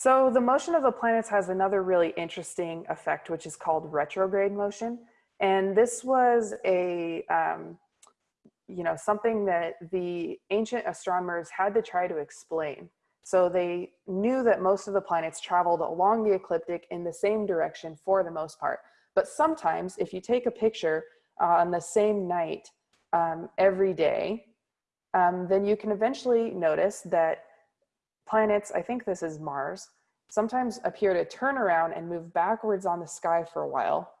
So the motion of the planets has another really interesting effect, which is called retrograde motion. And this was a, um, you know, something that the ancient astronomers had to try to explain. So they knew that most of the planets traveled along the ecliptic in the same direction for the most part. But sometimes if you take a picture on the same night um, every day, um, then you can eventually notice that planets, I think this is Mars, sometimes appear to turn around and move backwards on the sky for a while,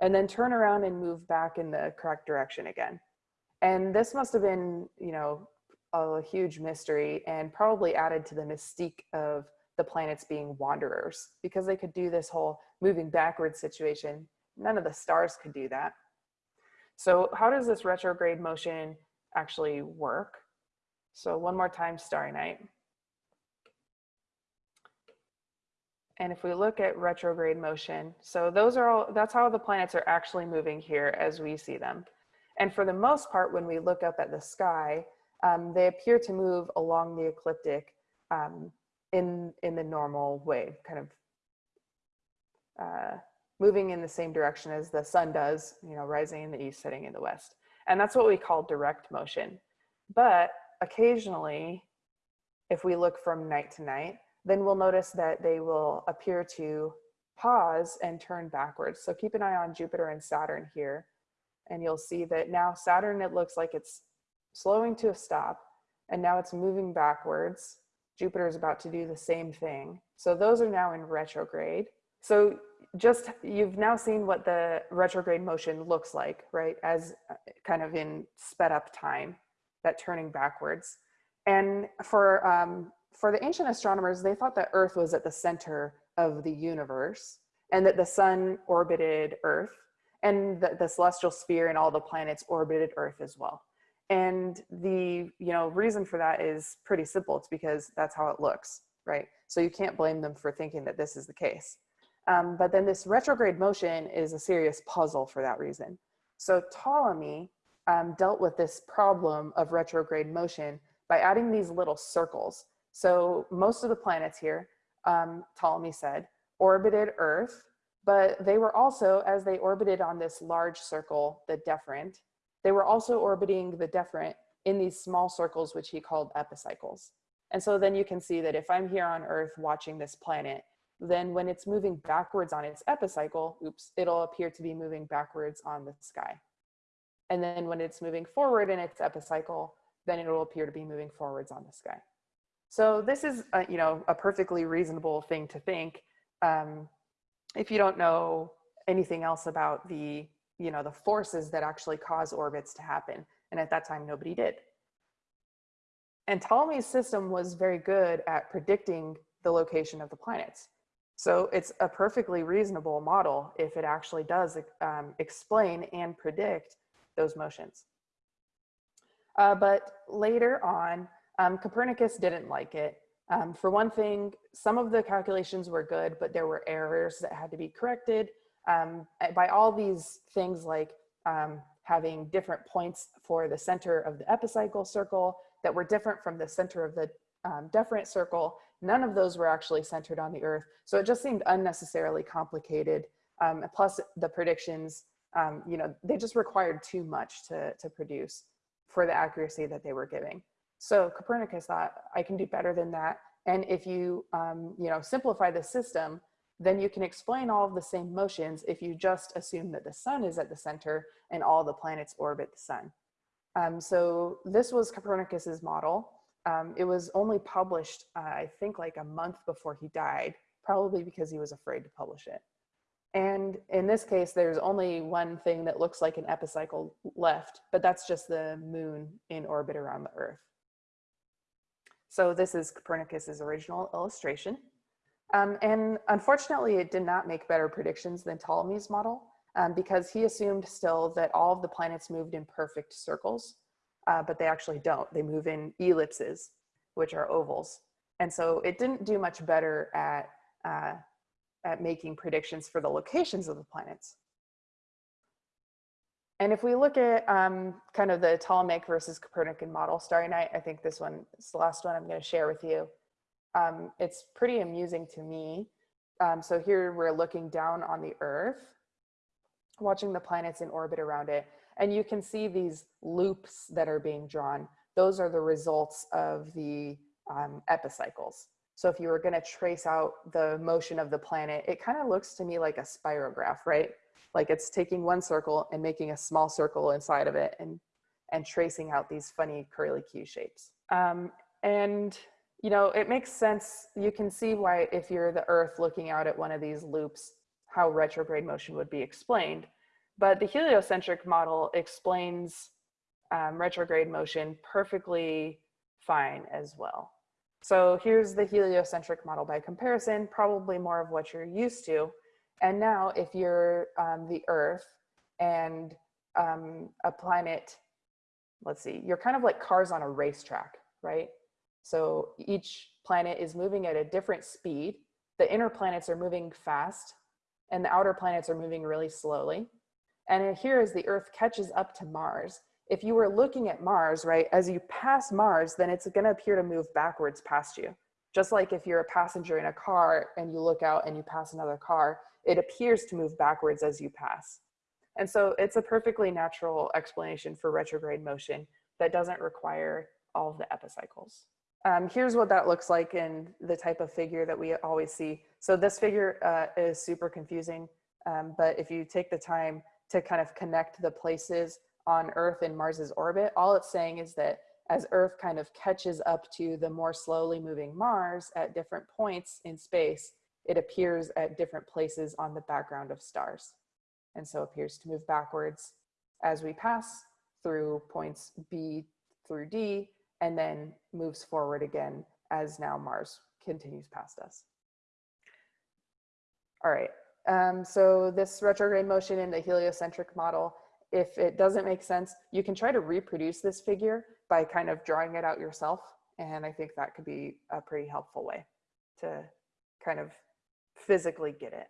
and then turn around and move back in the correct direction again. And this must have been, you know, a huge mystery and probably added to the mystique of the planets being wanderers because they could do this whole moving backwards situation. None of the stars could do that. So how does this retrograde motion actually work? So one more time, Starry Night. And if we look at retrograde motion, so those are all, that's how the planets are actually moving here as we see them. And for the most part, when we look up at the sky, um, they appear to move along the ecliptic um, in, in the normal way, kind of uh, moving in the same direction as the sun does, you know, rising in the east, setting in the west. And that's what we call direct motion. But occasionally, if we look from night to night, then we'll notice that they will appear to pause and turn backwards. So keep an eye on Jupiter and Saturn here. And you'll see that now Saturn, it looks like it's slowing to a stop and now it's moving backwards. Jupiter is about to do the same thing. So those are now in retrograde. So just, you've now seen what the retrograde motion looks like, right? As uh, kind of in sped up time, that turning backwards. And for um, for the ancient astronomers, they thought that Earth was at the center of the universe and that the sun orbited Earth and that the celestial sphere and all the planets orbited Earth as well. And the you know reason for that is pretty simple. It's because that's how it looks, right? So you can't blame them for thinking that this is the case. Um, but then this retrograde motion is a serious puzzle for that reason. So Ptolemy um, dealt with this problem of retrograde motion by adding these little circles. So most of the planets here, um, Ptolemy said, orbited Earth, but they were also, as they orbited on this large circle, the deferent, they were also orbiting the deferent in these small circles, which he called epicycles. And so then you can see that if I'm here on Earth watching this planet, then when it's moving backwards on its epicycle, oops, it'll appear to be moving backwards on the sky. And then when it's moving forward in its epicycle, then it will appear to be moving forwards on the sky. So this is, a, you know, a perfectly reasonable thing to think um, if you don't know anything else about the, you know, the forces that actually cause orbits to happen. And at that time, nobody did. And Ptolemy's system was very good at predicting the location of the planets. So it's a perfectly reasonable model if it actually does um, explain and predict those motions. Uh, but later on, um, Copernicus didn't like it. Um, for one thing, some of the calculations were good, but there were errors that had to be corrected um, by all these things like um, having different points for the center of the epicycle circle that were different from the center of the um, deferent circle. None of those were actually centered on the earth. So it just seemed unnecessarily complicated. Um, plus the predictions, you know, they just required too much to, to produce for the accuracy that they were giving. So Copernicus thought, I can do better than that. And if you, um, you know, simplify the system, then you can explain all of the same motions if you just assume that the sun is at the center and all the planets orbit the sun. Um, so this was Copernicus's model. Um, it was only published, uh, I think like a month before he died, probably because he was afraid to publish it. And in this case, there's only one thing that looks like an epicycle left, but that's just the moon in orbit around the earth. So this is Copernicus's original illustration. Um, and unfortunately, it did not make better predictions than Ptolemy's model um, because he assumed still that all of the planets moved in perfect circles, uh, but they actually don't. They move in ellipses, which are ovals. And so it didn't do much better at, uh, at making predictions for the locations of the planets. And if we look at um, kind of the Ptolemaic versus Copernican model, Starry Night, I think this one is the last one I'm going to share with you. um, it's pretty amusing to me. Um, so here we're looking down on the Earth, watching the planets in orbit around it, and you can see these loops that are being drawn. Those are the results of the um, epicycles. So if you were going to trace out the motion of the planet, it kind of looks to me like a spirograph, right? Like it's taking one circle and making a small circle inside of it and, and tracing out these funny curly Q shapes. Um, and, you know, it makes sense. You can see why if you're the Earth looking out at one of these loops, how retrograde motion would be explained. But the heliocentric model explains um, retrograde motion perfectly fine as well. So here's the heliocentric model by comparison, probably more of what you're used to. And now if you're um, the Earth and um, a planet, let's see, you're kind of like cars on a racetrack, right? So each planet is moving at a different speed. The inner planets are moving fast and the outer planets are moving really slowly. And here as the Earth catches up to Mars, if you were looking at Mars, right, as you pass Mars, then it's gonna appear to move backwards past you. Just like if you're a passenger in a car and you look out and you pass another car, it appears to move backwards as you pass. And so it's a perfectly natural explanation for retrograde motion that doesn't require all of the epicycles. Um, here's what that looks like in the type of figure that we always see. So this figure uh, is super confusing, um, but if you take the time to kind of connect the places on Earth in Mars's orbit, all it's saying is that as Earth kind of catches up to the more slowly moving Mars at different points in space, it appears at different places on the background of stars. And so appears to move backwards as we pass through points B through D, and then moves forward again as now Mars continues past us. All right, um, so this retrograde motion in the heliocentric model if it doesn't make sense, you can try to reproduce this figure by kind of drawing it out yourself. And I think that could be a pretty helpful way to kind of physically get it.